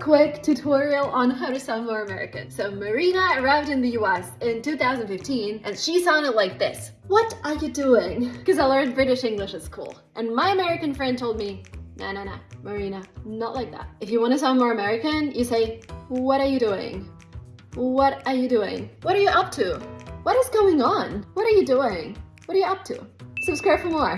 quick tutorial on how to sound more American. So Marina arrived in the US in 2015 and she sounded like this. What are you doing? Because I learned British English at cool. And my American friend told me, no, no, no, Marina, not like that. If you want to sound more American, you say, what are you doing? What are you doing? What are you up to? What is going on? What are you doing? What are you up to? Subscribe for more.